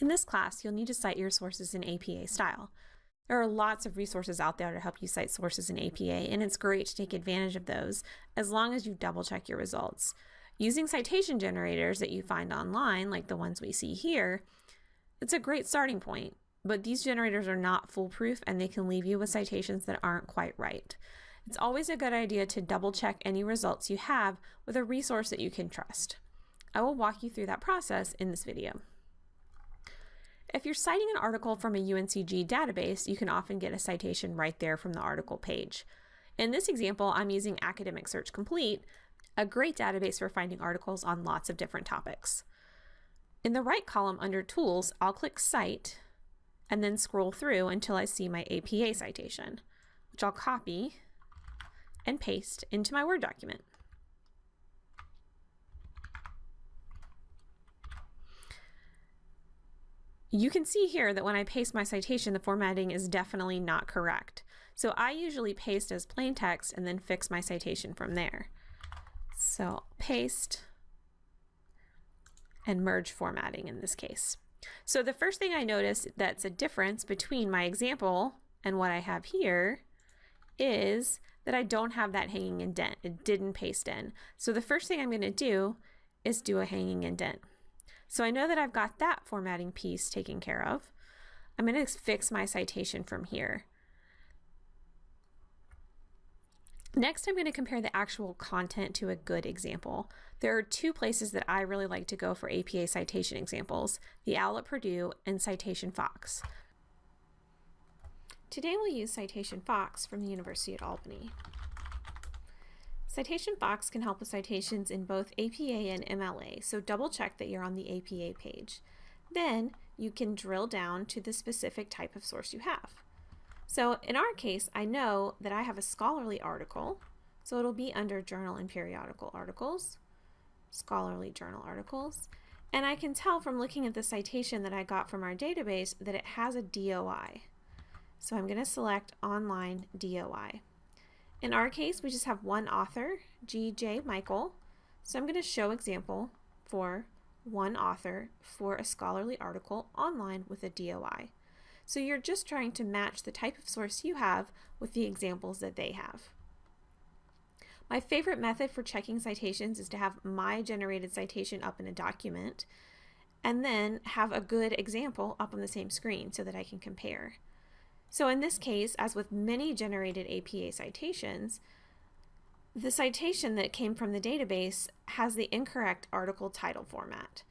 In this class, you'll need to cite your sources in APA style. There are lots of resources out there to help you cite sources in APA, and it's great to take advantage of those as long as you double check your results. Using citation generators that you find online, like the ones we see here, it's a great starting point, but these generators are not foolproof and they can leave you with citations that aren't quite right. It's always a good idea to double check any results you have with a resource that you can trust. I will walk you through that process in this video. If you're citing an article from a UNCG database, you can often get a citation right there from the article page. In this example, I'm using Academic Search Complete, a great database for finding articles on lots of different topics. In the right column under Tools, I'll click Cite and then scroll through until I see my APA citation, which I'll copy and paste into my Word document. You can see here that when I paste my citation, the formatting is definitely not correct. So I usually paste as plain text and then fix my citation from there. So paste and merge formatting in this case. So the first thing I notice that's a difference between my example and what I have here is that I don't have that hanging indent. It didn't paste in. So the first thing I'm going to do is do a hanging indent. So I know that I've got that formatting piece taken care of. I'm going to fix my citation from here. Next, I'm going to compare the actual content to a good example. There are two places that I really like to go for APA citation examples, the OWL at Purdue and Citation Fox. Today we'll use Citation Fox from the University at Albany. Citation Fox can help with citations in both APA and MLA, so double check that you're on the APA page. Then you can drill down to the specific type of source you have. So in our case, I know that I have a scholarly article, so it'll be under journal and periodical articles, scholarly journal articles, and I can tell from looking at the citation that I got from our database that it has a DOI. So I'm going to select online DOI. In our case, we just have one author, G.J. Michael. So I'm going to show example for one author for a scholarly article online with a DOI. So you're just trying to match the type of source you have with the examples that they have. My favorite method for checking citations is to have my generated citation up in a document and then have a good example up on the same screen so that I can compare. So in this case, as with many generated APA citations, the citation that came from the database has the incorrect article title format.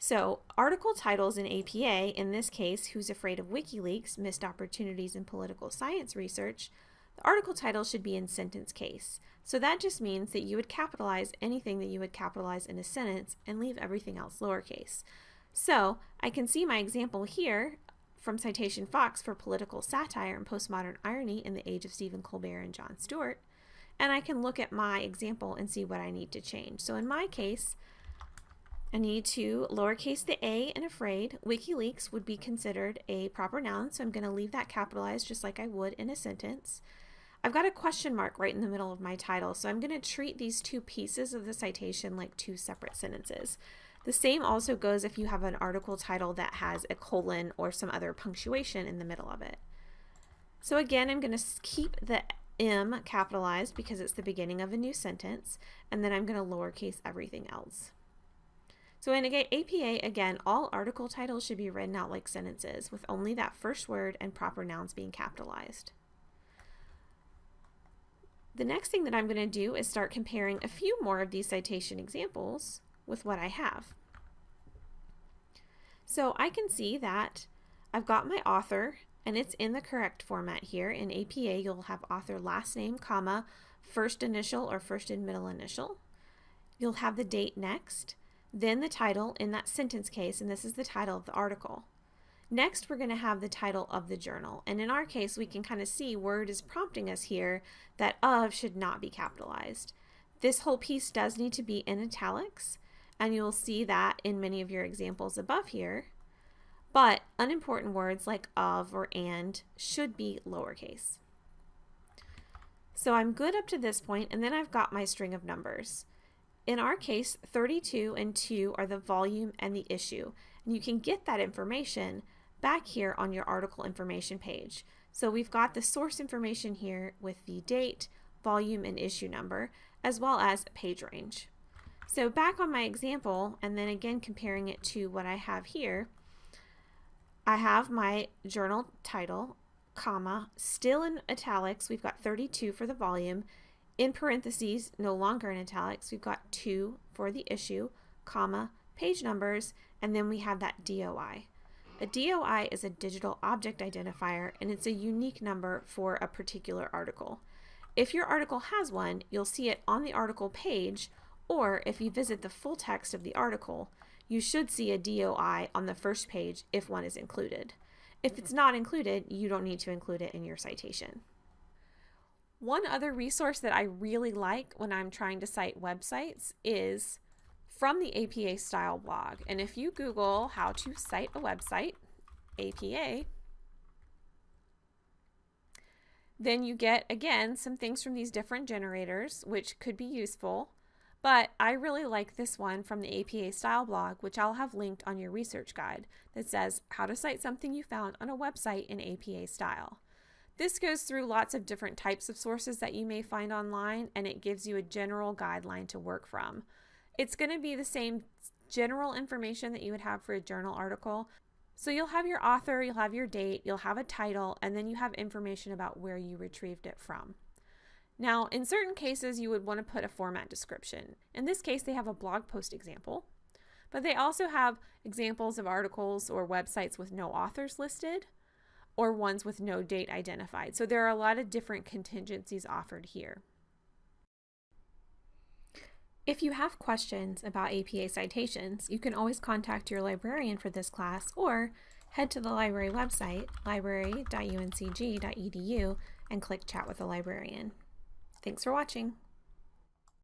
So article titles in APA, in this case, Who's Afraid of WikiLeaks, Missed Opportunities in Political Science Research, the article title should be in sentence case. So that just means that you would capitalize anything that you would capitalize in a sentence and leave everything else lowercase. So I can see my example here from Citation Fox for political satire and postmodern irony in the age of Stephen Colbert and Jon Stewart. And I can look at my example and see what I need to change. So in my case, I need to lowercase the a in afraid. WikiLeaks would be considered a proper noun, so I'm going to leave that capitalized just like I would in a sentence. I've got a question mark right in the middle of my title, so I'm going to treat these two pieces of the citation like two separate sentences. The same also goes if you have an article title that has a colon or some other punctuation in the middle of it. So again, I'm going to keep the M capitalized because it's the beginning of a new sentence, and then I'm going to lowercase everything else. So in APA, again, all article titles should be written out like sentences with only that first word and proper nouns being capitalized. The next thing that I'm going to do is start comparing a few more of these citation examples with what I have. So I can see that I've got my author and it's in the correct format here. In APA, you'll have author last name, comma, first initial or first and middle initial. You'll have the date next, then the title in that sentence case, and this is the title of the article. Next, we're going to have the title of the journal. And in our case, we can kind of see Word is prompting us here that of should not be capitalized. This whole piece does need to be in italics and you'll see that in many of your examples above here. But unimportant words like of or and should be lowercase. So I'm good up to this point, and then I've got my string of numbers. in our case, 32 and 2 are the volume and the issue. And you can get that information back here on your article information page. So we've got the source information here with the date, volume, and issue number, as well as page range. So back on my example, and then again comparing it to what I have here, I have my journal title, comma, still in italics, we've got 32 for the volume, in parentheses, no longer in italics, we've got 2 for the issue, comma, page numbers, and then we have that DOI. A DOI is a digital object identifier and it's a unique number for a particular article. If your article has one, you'll see it on the article page, or if you visit the full text of the article, you should see a DOI on the first page if one is included. If it's not included, you don't need to include it in your citation. One other resource that I really like when I'm trying to cite websites is from the APA style blog. And if you Google how to cite a website, APA, then you get again some things from these different generators, which could be useful. But I really like this one from the APA style blog, which I'll have linked on your research guide that says how to cite something you found on a website in APA style. This goes through lots of different types of sources that you may find online and it gives you a general guideline to work from. It's going to be the same general information that you would have for a journal article. So you'll have your author, you'll have your date, you'll have a title, and then you have information about where you retrieved it from. Now, in certain cases, you would want to put a format description. In this case, they have a blog post example, but they also have examples of articles or websites with no authors listed or ones with no date identified. So there are a lot of different contingencies offered here. If you have questions about APA citations, you can always contact your librarian for this class or head to the library website, library.uncg.edu, and click Chat with a Librarian. Thanks for watching.